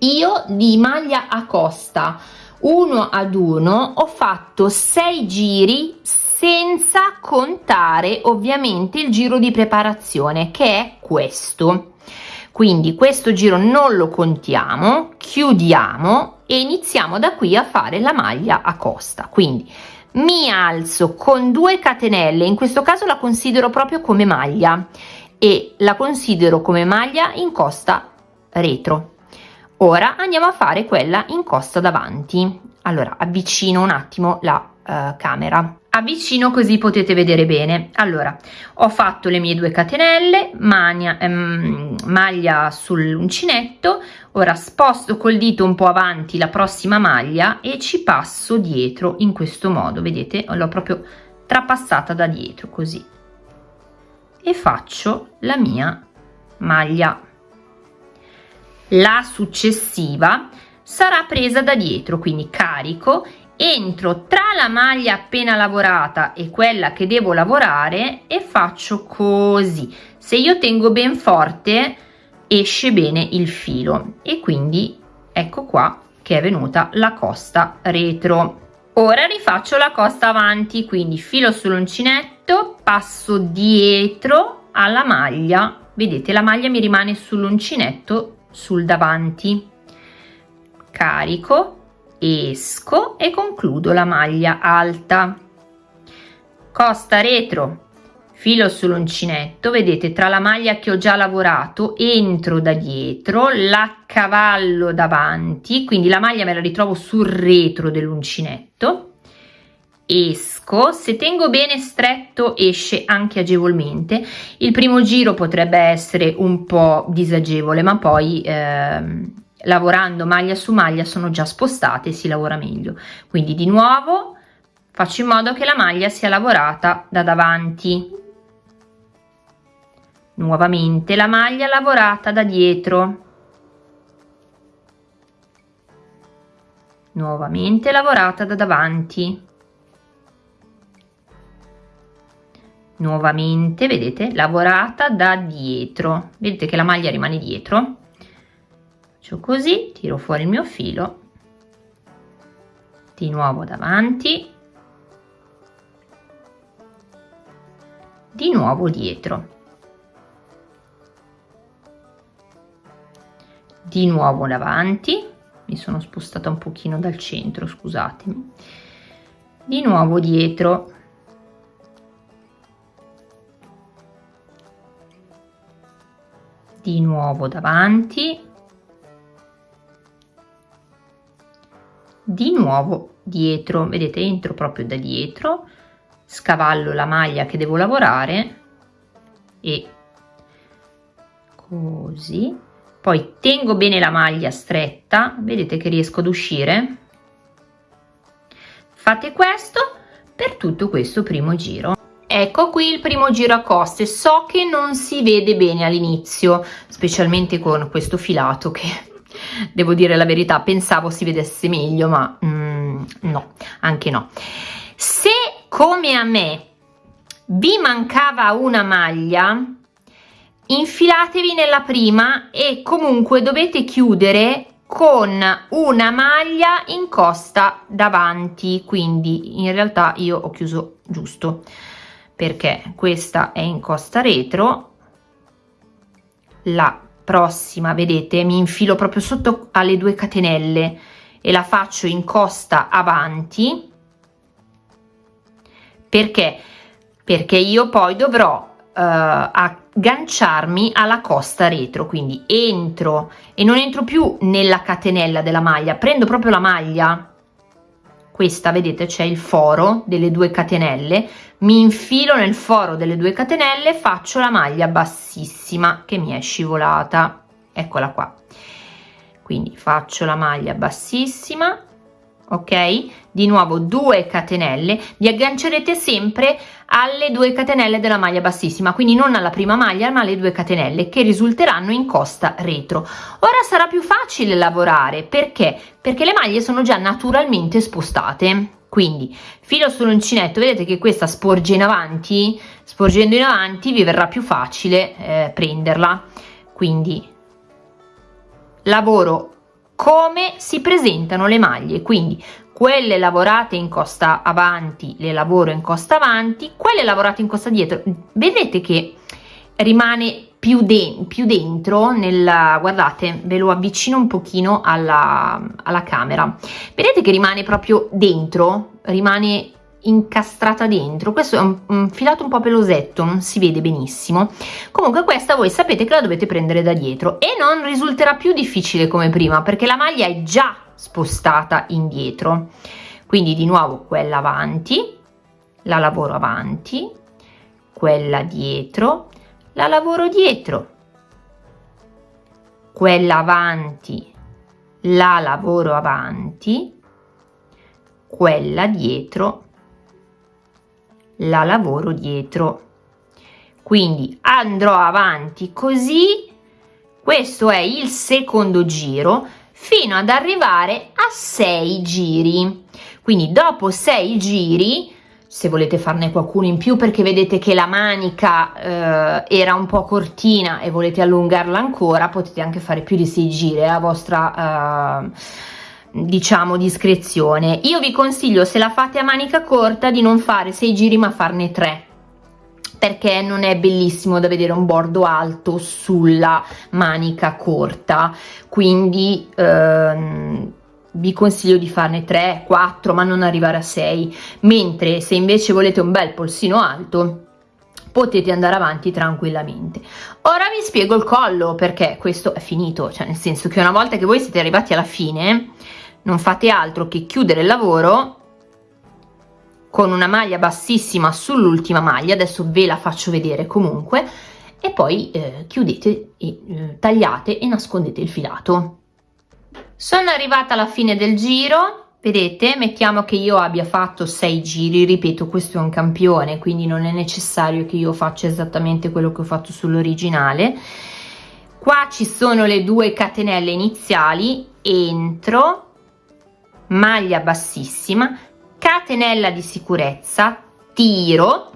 io di maglia a costa 1 ad 1 ho fatto 6 giri senza contare ovviamente il giro di preparazione che è questo. Quindi questo giro non lo contiamo chiudiamo e iniziamo da qui a fare la maglia a costa. Quindi mi alzo con 2 catenelle in questo caso la considero proprio come maglia e la considero come maglia in costa retro ora andiamo a fare quella in costa davanti. Allora avvicino un attimo la uh, camera. Avvicino così potete vedere bene. Allora ho fatto le mie due catenelle maglia, ehm, maglia sull'uncinetto. Ora sposto col dito un po avanti la prossima maglia e ci passo dietro in questo modo. Vedete? L'ho proprio trapassata da dietro così. E faccio la mia maglia la successiva sarà presa da dietro quindi carico entro tra la maglia appena lavorata e quella che devo lavorare e faccio così. Se io tengo ben forte esce bene il filo. E quindi ecco qua che è venuta la costa retro. Ora rifaccio la costa avanti quindi filo sull'uncinetto passo dietro alla maglia. Vedete la maglia mi rimane sull'uncinetto sul davanti. Carico esco e concludo la maglia alta. Costa retro. Filo sull'uncinetto vedete tra la maglia che ho già lavorato entro da dietro la cavallo davanti quindi la maglia me la ritrovo sul retro dell'uncinetto esco. Se tengo bene stretto esce anche agevolmente. Il primo giro potrebbe essere un po disagevole ma poi ehm, lavorando maglia su maglia sono già spostate si lavora meglio. Quindi di nuovo faccio in modo che la maglia sia lavorata da davanti. Nuovamente la maglia lavorata da dietro. Nuovamente lavorata da davanti nuovamente vedete lavorata da dietro. Vedete che la maglia rimane dietro. Faccio così tiro fuori il mio filo. Di nuovo davanti. Di nuovo dietro. Di nuovo davanti. Mi sono spostata un pochino dal centro scusatemi. Di nuovo dietro di nuovo davanti. Di nuovo dietro vedete entro proprio da dietro. Scavallo la maglia che devo lavorare e così. Poi tengo bene la maglia stretta vedete che riesco ad uscire. Fate questo per tutto questo primo giro ecco qui il primo giro a coste so che non si vede bene all'inizio specialmente con questo filato che devo dire la verità pensavo si vedesse meglio ma mm, no anche no. Se come a me vi mancava una maglia infilatevi nella prima e comunque dovete chiudere con una maglia in costa davanti. Quindi in realtà io ho chiuso giusto perché questa è in costa retro. La prossima vedete mi infilo proprio sotto alle due catenelle e la faccio in costa avanti. Perché? Perché io poi dovrò uh, agganciarmi alla costa retro quindi entro e non entro più nella catenella della maglia prendo proprio la maglia questa vedete c'è il foro delle due catenelle. Mi infilo nel foro delle due catenelle faccio la maglia bassissima che mi è scivolata. Eccola qua. Quindi faccio la maglia bassissima ok? Di nuovo 2 catenelle. Vi aggancerete sempre alle 2 catenelle della maglia bassissima quindi non alla prima maglia ma alle 2 catenelle che risulteranno in costa retro. Ora sarà più facile lavorare. Perché? Perché le maglie sono già naturalmente spostate. Quindi filo sull'uncinetto vedete che questa sporge in avanti? Sporgendo in avanti vi verrà più facile eh, prenderla. Quindi lavoro come si presentano le maglie. Quindi quelle lavorate in costa avanti le lavoro in costa avanti quelle lavorate in costa dietro vedete che rimane più, de più dentro nella guardate ve lo avvicino un pochino alla, alla camera. Vedete che rimane proprio dentro? Rimane incastrata dentro. Questo è un, un, filato un po' pelosetto non si vede benissimo. Comunque questa voi sapete che la dovete prendere da dietro e non risulterà più difficile come prima perché la maglia è già spostata indietro. Quindi di nuovo quella avanti la lavoro avanti quella dietro la lavoro dietro quella avanti la lavoro avanti quella dietro la lavoro dietro. Quindi andrò avanti così. Questo è il secondo giro fino ad arrivare a 6 giri. Quindi dopo 6 giri se volete farne qualcuno in più perché vedete che la manica eh, era un po' cortina e volete allungarla ancora potete anche fare più di 6 giri a vostra eh, diciamo discrezione. Io vi consiglio se la fate a manica corta di non fare 6 giri ma farne 3 perché non è bellissimo da vedere un bordo alto sulla manica corta. Quindi ehm, vi consiglio di farne 3 4 ma non arrivare a 6 mentre se invece volete un bel polsino alto potete andare avanti tranquillamente. Ora vi spiego il collo perché questo è finito. Cioè nel senso che una volta che voi siete arrivati alla fine non fate altro che chiudere il lavoro con una maglia bassissima sull'ultima maglia. Adesso ve la faccio vedere comunque. E poi eh, chiudete e eh, tagliate e nascondete il filato. Sono arrivata alla fine del giro. Vedete mettiamo che io abbia fatto 6 giri. Ripeto questo è un campione quindi non è necessario che io faccia esattamente quello che ho fatto sull'originale. Qua ci sono le due catenelle iniziali. Entro maglia bassissima catenella di sicurezza tiro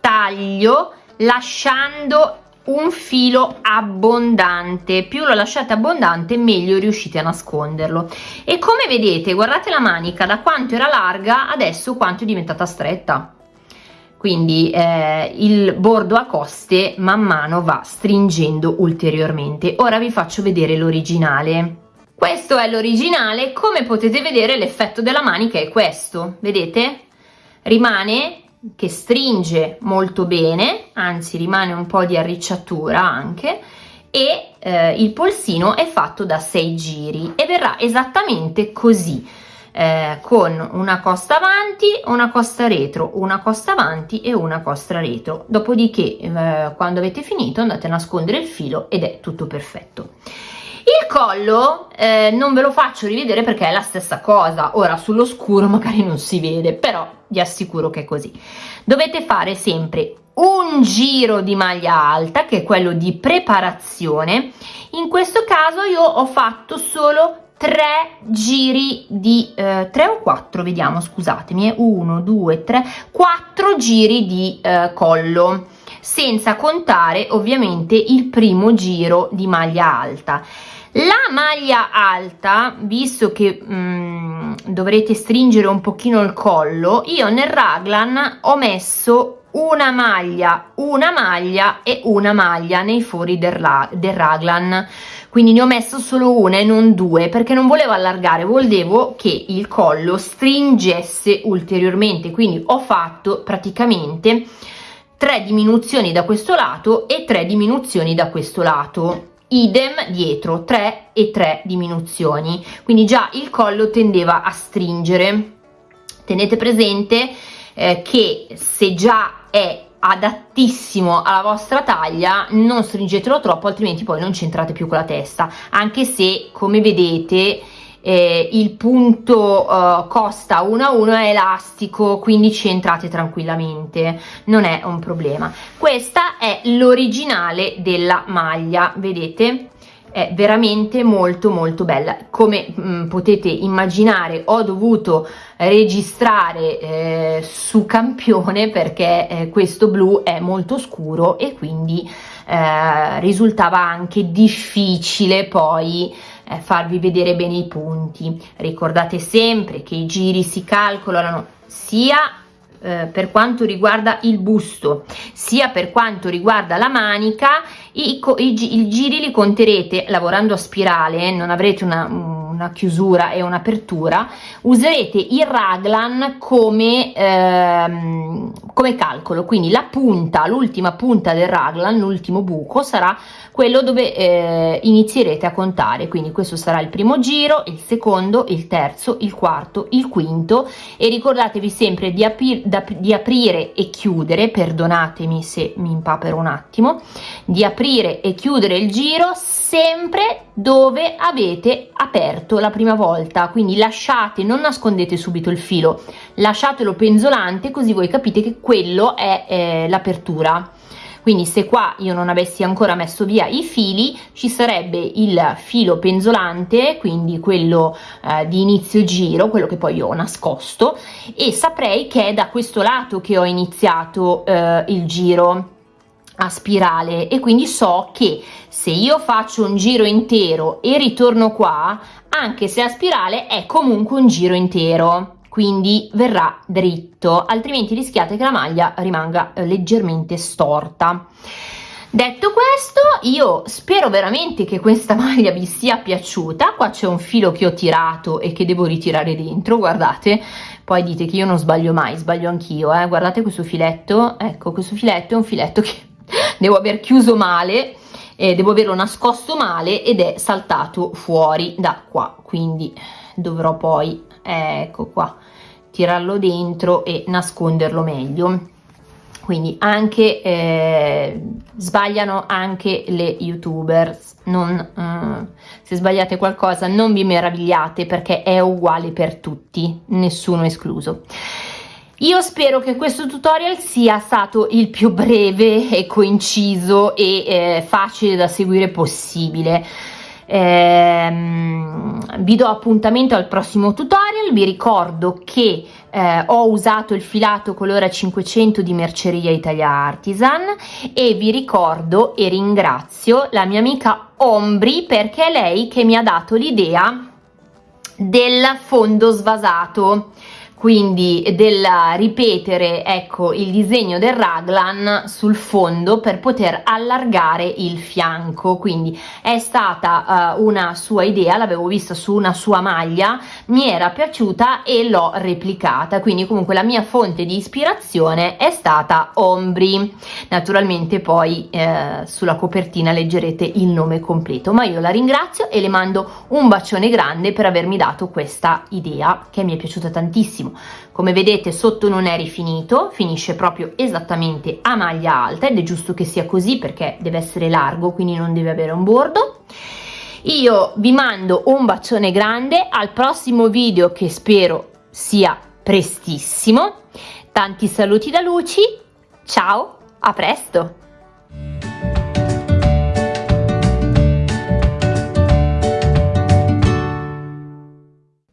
taglio lasciando un filo abbondante. Più lo lasciate abbondante meglio riuscite a nasconderlo. E come vedete guardate la manica da quanto era larga adesso quanto è diventata stretta quindi eh, il bordo a coste man mano va stringendo ulteriormente. Ora vi faccio vedere l'originale. Questo è l'originale come potete vedere l'effetto della manica è questo vedete? Rimane che stringe molto bene anzi rimane un po di arricciatura anche e eh, il polsino è fatto da 6 giri e verrà esattamente così eh, con una costa avanti una costa retro una costa avanti e una costa retro. Dopodiché eh, quando avete finito andate a nascondere il filo ed è tutto perfetto. Il collo eh, non ve lo faccio rivedere perché è la stessa cosa. Ora sullo scuro magari non si vede però vi assicuro che è così. Dovete fare sempre un giro di maglia alta che è quello di preparazione. In questo caso io ho fatto solo tre giri di eh, 3 o 4 vediamo scusatemi 1 2 3 4 giri di eh, collo senza contare ovviamente il primo giro di maglia alta. La maglia alta visto che mh, mm, dovrete stringere un pochino il collo io nel raglan ho messo una maglia una maglia e una maglia nei fori del, del raglan quindi ne ho messo solo una e non due perché non volevo allargare volevo che il collo stringesse ulteriormente. Quindi ho fatto praticamente tre diminuzioni da questo lato e tre diminuzioni da questo lato. Idem dietro 3 e 3 diminuzioni. Quindi già il collo tendeva a stringere. Tenete presente eh, che se già è adattissimo alla vostra taglia non stringetelo troppo altrimenti poi non c'entrate più con la testa. Anche se come vedete eh, il punto uh, costa 1 a 1 è elastico quindi ci entrate tranquillamente. Non è un problema. Questa è l'originale della maglia vedete è veramente molto molto bella. Come mh, mm, potete immaginare ho dovuto registrare eh, su campione perché eh, questo blu è molto scuro e quindi eh, risultava anche difficile poi eh, farvi vedere bene i punti. Ricordate sempre che i giri si calcolano sia eh, per quanto riguarda il busto sia per quanto riguarda la manica i, i, i giri li conterete lavorando a spirale non avrete una, una chiusura e un'apertura userete il raglan come, ehm, come calcolo. Quindi la punta l'ultima punta del raglan l'ultimo buco sarà quello dove eh, inizierete a contare. Quindi questo sarà il primo giro il secondo il terzo il quarto il quinto. E ricordatevi sempre di, apri di aprire e chiudere perdonatemi se mi impapero un attimo di aprire e chiudere il giro sempre dove avete aperto la prima volta quindi lasciate non nascondete subito il filo lasciatelo penzolante così voi capite che quello è eh, l'apertura. Quindi se qua io non avessi ancora messo via i fili ci sarebbe il filo penzolante quindi quello eh, di inizio giro quello che poi ho nascosto e saprei che è da questo lato che ho iniziato eh, il giro a spirale. E quindi so che se io faccio un giro intero e ritorno qua anche se a spirale è comunque un giro intero quindi verrà dritto altrimenti rischiate che la maglia rimanga eh, leggermente storta. Detto questo io spero veramente che questa maglia vi sia piaciuta. Qua c'è un filo che ho tirato e che devo ritirare dentro guardate. Poi dite che io non sbaglio mai sbaglio anch'io eh? guardate questo filetto ecco questo filetto è un filetto che devo aver chiuso male eh, devo averlo nascosto male ed è saltato fuori da qua quindi dovrò poi ecco qua tirarlo dentro e nasconderlo meglio. Quindi anche eh, sbagliano anche le youtubers. Non, eh, se sbagliate qualcosa non vi meravigliate perché è uguale per tutti nessuno escluso io spero che questo tutorial sia stato il più breve e coinciso e eh, facile da seguire possibile. Ehm, vi do appuntamento al prossimo tutorial, vi ricordo che eh, ho usato il filato colore 500 di Merceria Italia Artisan e vi ricordo e ringrazio la mia amica Ombri perché è lei che mi ha dato l'idea del fondo svasato quindi del ripetere ecco il disegno del raglan sul fondo per poter allargare il fianco. Quindi è stata uh, una sua idea l'avevo vista su una sua maglia mi era piaciuta e l'ho replicata. Quindi comunque la mia fonte di ispirazione è stata ombri. Naturalmente poi eh, sulla copertina leggerete il nome completo ma io la ringrazio e le mando un bacione grande per avermi dato questa idea che mi è piaciuta tantissimo come vedete sotto non è rifinito finisce proprio esattamente a maglia alta ed è giusto che sia così perché deve essere largo quindi non deve avere un bordo. Io vi mando un bacione grande al prossimo video che spero sia prestissimo. Tanti saluti da Luci ciao a presto